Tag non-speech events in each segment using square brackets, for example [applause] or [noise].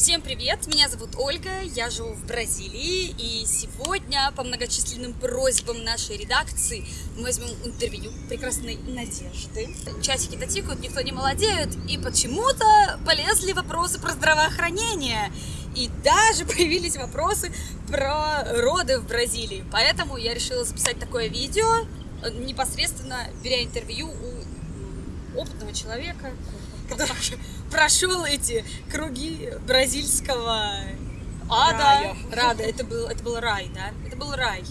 Всем привет! Меня зовут Ольга, я живу в Бразилии, и сегодня по многочисленным просьбам нашей редакции мы возьмем интервью прекрасной Надежды. Часики-то никто не молодеет, и почему-то полезли вопросы про здравоохранение. И даже [laughs] появились вопросы про роды в Бразилии. Поэтому я решила записать такое видео, непосредственно беря интервью у опытного человека, [laughs] который прошел эти круги бразильского ада. Рая. Рада. Это был, это был рай, да? Это был рай.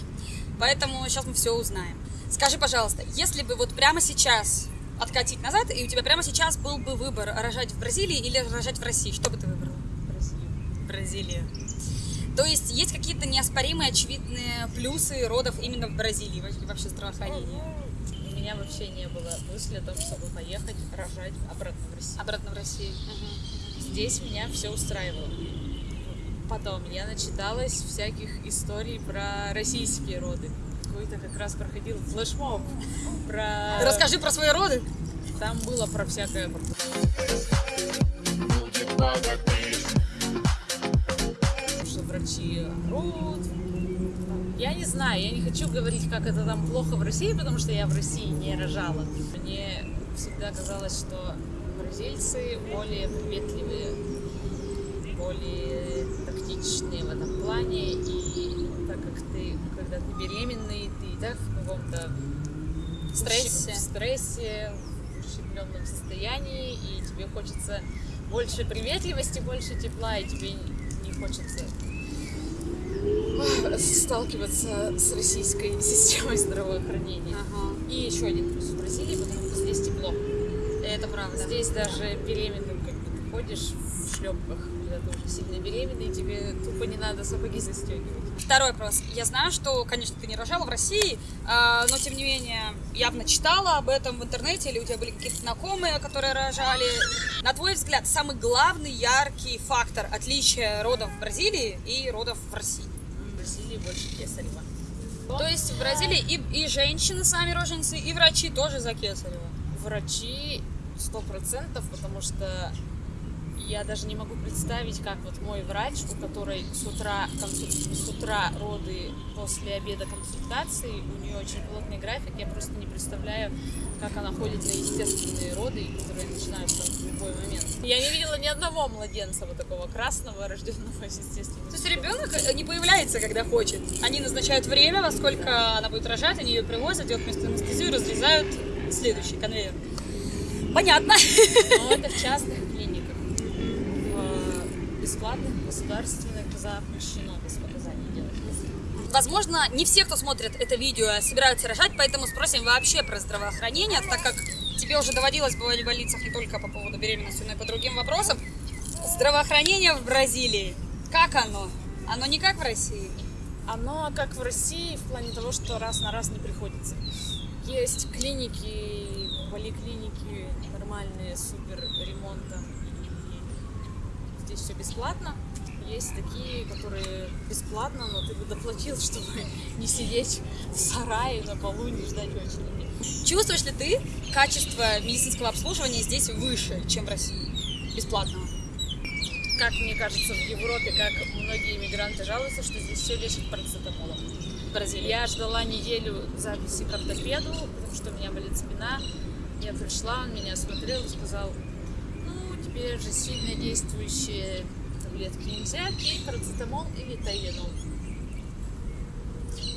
Поэтому сейчас мы все узнаем. Скажи, пожалуйста, если бы вот прямо сейчас откатить назад, и у тебя прямо сейчас был бы выбор рожать в Бразилии или рожать в России, что бы ты выбрала? Бразилия. То есть есть какие-то неоспоримые, очевидные плюсы родов именно в Бразилии, вообще- вообще здравоохранения? Меня вообще не было мысли о том, чтобы поехать рожать обратно в Россию. Обратно в Россию. Мгм. Здесь меня все устраивало. Потом я начиталась всяких историй про российские роды. Какой-то как раз проходил флешмоб про... Расскажи про свои роды. Там было про всякое... Что Я не знаю, я не хочу говорить, как это там плохо в России, потому что я в России не рожала. Мне всегда казалось, что бразильцы более приветливые, более тактичные в этом плане. И так как ты, когда ты беременный, ты и так в каком-то Стрессе. в стрессе, в ущемленном состоянии, и тебе хочется больше приветливости, больше тепла, и тебе не хочется сталкиваться с российской [laughs] системой здравоохранения. Ага. И еще один плюс в Бразилии, потому что здесь тепло. Это правда. Здесь даже беременным, как бы ты ходишь в шлепках, когда ты уже сильно беременный, тебе тупо не надо сапоги застегивать. Второй вопрос. Я знаю, что, конечно, ты не рожала в России, а, но тем не менее явно читала об этом в интернете, или у тебя были какие-то знакомые, которые рожали. На твой взгляд, самый главный яркий фактор отличия родов в Бразилии и родов в России? Бразилии больше кесарева. То есть в Бразилии и, и женщины сами роженицы, и врачи тоже за кесарево. Врачи сто процентов, потому что я даже не могу представить, как вот мой врач, у которой с утра, консуль- с утра роды, после обеда консультации, у нее очень плотный график, я просто не представляю, как она ходит на естественные роды, которые начинаются в любой момент. Я не видела ни одного младенца вот такого красного, рожденного естественно. То есть ребенок не появляется, когда хочет. Они назначают время, во сколько она будет рожать, они ее привозят, делают вместо анестезию, разрезают следующий конвейер. Понятно. Но это в частных бесплатных, государственных запрещено без показаний делать. Возможно, не все, кто смотрит это видео, собираются рожать, поэтому спросим вообще про здравоохранение, так как тебе уже доводилось бывать в больницах не только по поводу беременности, но и по другим вопросам. Здравоохранение в Бразилии, как оно? Оно не как в России. Оно как в России в плане того, что раз на раз не приходится. Есть клиники, поликлиники нормальные, супер ремонтом, здесь все бесплатно. Есть такие, которые бесплатно, но ты бы доплатил, [laughs] чтобы не сидеть в сарае на полу не ждать очереди. Чувствуешь ли ты качество медицинского обслуживания здесь выше, чем в России? Бесплатного. Как мне кажется, в Европе, как многие иммигранты жалуются, что здесь все лечат парацетамолом. Бразилии. Я ждала неделю записи к ортопеду, потому что у меня болит спина. Я пришла, он меня осмотрел и сказал, теперь же сильно действующие таблетки нельзя, пей парацетамол или тайленол.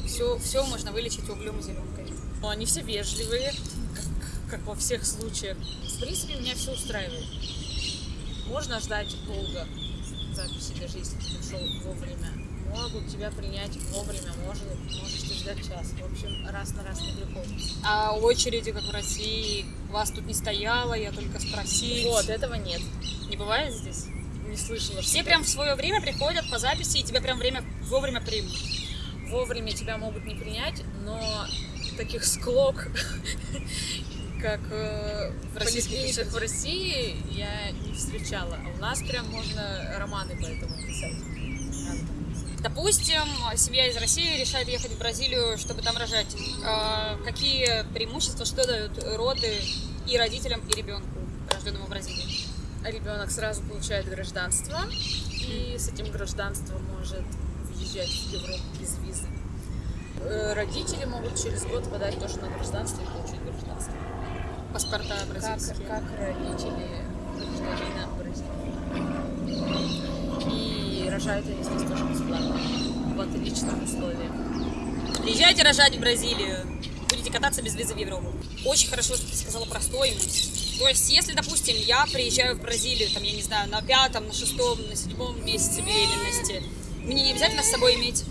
Все, все можно вылечить углем и зеленкой. Но они все вежливые, как, как во всех случаях. В принципе, меня все устраивает. Можно ждать долго записи, даже если ты пришел вовремя. Могут тебя принять вовремя, может, можешь ты ждать час. В общем, раз на раз не приходится. А очереди, как в России, вас тут не стояло, я только спросить. Вот, этого нет. Не бывает здесь? Не слышала, что Все прям в свое время приходят по записи, и тебя прям время вовремя примут. вовремя тебя могут не принять, но таких склок, [laughs] как э, в Российских в России, я не встречала. А у нас прям можно романы по этому писать. Допустим, семья из России решает ехать в Бразилию, чтобы там рожать. А, Какие преимущества, что дают роды и родителям, и ребенку, рожденному в Бразилии? Ребенок сразу получает гражданство, и с этим гражданством может въезжать в Европу без визы. Э, Родители могут через год подать тоже на гражданство и получить гражданство. Паспорта Как, бразильские. как родители гражданина Бразилии. Рожают они здесь тоже бесплатно, в отличных условиях. Приезжайте рожать в Бразилию. Будете кататься без визы в Европу. Очень хорошо, что ты сказала про стоимость. То есть, если, допустим, я приезжаю в Бразилию, там, я не знаю, на пятом, на шестом, на седьмом месяце беременности, мне не обязательно с собой иметь...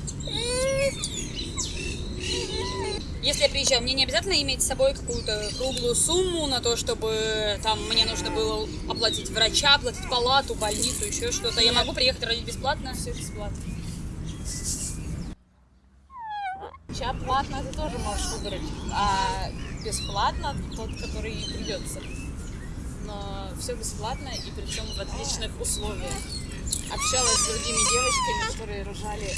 Если я приезжаю, мне не обязательно иметь с собой какую-то круглую сумму на то, чтобы там мне нужно было оплатить врача, оплатить палату, больницу, еще что-то. Я могу приехать родить бесплатно. Все бесплатно. Ча платно ты тоже можешь выбрать, а бесплатно тот, который придется. Но все бесплатно и причем в отличных условиях. Общалась с другими девочками, которые рожали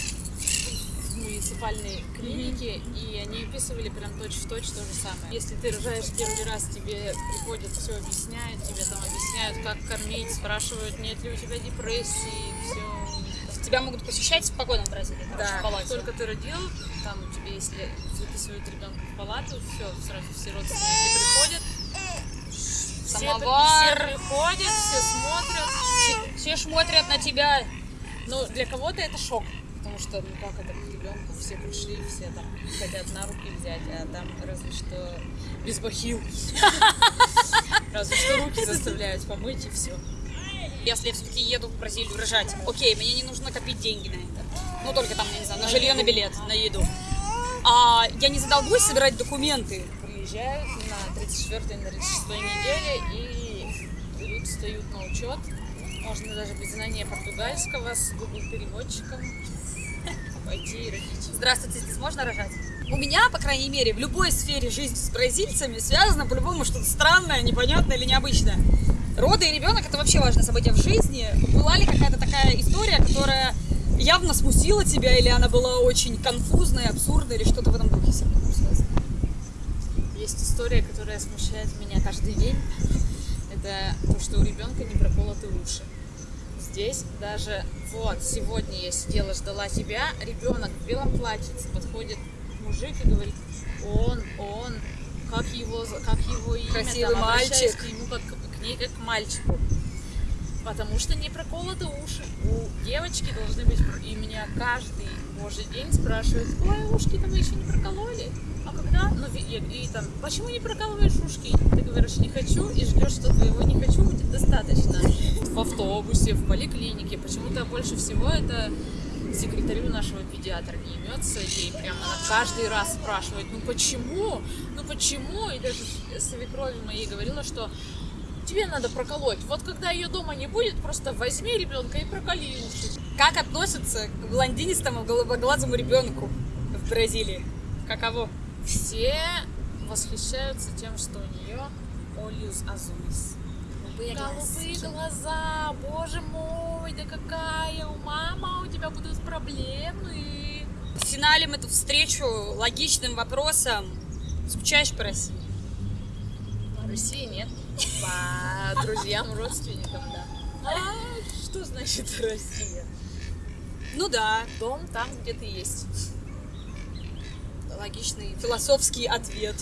в муниципальной клинике, и они описывали прям точь-в-точь то же самое. Если ты рожаешь первый раз, тебе приходят, все объясняют, тебе там объясняют, как кормить, спрашивают, нет ли у тебя депрессии, все Тебя могут посещать спокойно в Бразилии. да, в палате. только ты родил, там тебе, если выписывают ребенка в палату, все, сразу все родственники приходят. Все, Самовар. все приходят, все смотрят. Все смотрят на тебя. Ну, для кого-то это шок, потому что, ну как это к ребенку, все пришли, все там хотят на руки взять, а там разве что без бахил. Разве что руки заставляют помыть и все. Если я все-таки еду в Бразилию рожать, окей, мне не нужно копить деньги на это. Ну, только там, я не знаю, на жилье, на билет, на еду. А я не задолбусь собирать документы. Приезжают на 34-й, на 36 неделе и идут, встают на учет. Можно даже без знания португальского с Google переводчиком пойти родить. Здравствуйте, здесь можно рожать? У меня, по крайней мере, в любой сфере жизни с бразильцами связано по-любому что-то странное, непонятное или необычное. Роды и ребенок это вообще важное событие в жизни. Была ли какая-то такая история, которая явно смутила тебя, или она была очень конфузной, абсурдной, или что-то в этом духе с ребенком связано? Есть история, которая смущает меня каждый день. Это то, что у ребенка не проколоты уши. Здесь даже вот сегодня я сидела, ждала тебя, ребенок в белом платьице подходит мужик и говорит, он, он, как его, как его имя, Красивый там, мальчик. к нему как к ней как к мальчику. Потому что не проколоты уши. У девочки должны быть... И меня каждый божий день спрашивают, ой, ушки там еще не прокололи. А когда? Ну, и, и там, почему не прокалываешь ушки? Ты говоришь, не хочу, и ждешь, что твоего не хочу будет достаточно. В автобусе, в поликлинике. Почему-то больше всего это секретарю нашего педиатра не имется, ей прямо она каждый раз спрашивает, ну почему, ну почему, и даже свекрови моей говорила, что тебе надо проколоть. Вот когда ее дома не будет, просто возьми ребенка и проколи уши. Как относятся к блондинистому голубоглазому ребенку в Бразилии? Каково? Все восхищаются тем, что у нее Олиус Азулис. Голубые глаза, боже мой, да какая у мама, у тебя будут проблемы. Финалем эту встречу логичным вопросом. Скучаешь по России? В России нет. По [laughs] друзьям, родственникам, да. А что значит Россия? Ну да, Дом там, где ты есть. Логичный философский ответ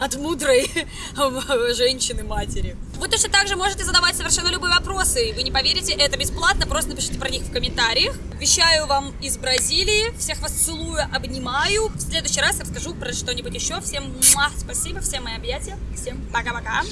от мудрой [laughs] женщины-матери. Вы точно так же можете задавать совершенно любые вопросы. Вы не поверите, это бесплатно, просто напишите про них в комментариях. Обещаю вам из Бразилии. Всех вас целую, обнимаю. В следующий раз расскажу про что-нибудь еще. Всем муа, спасибо, всем мои объятия. Всем пока-пока.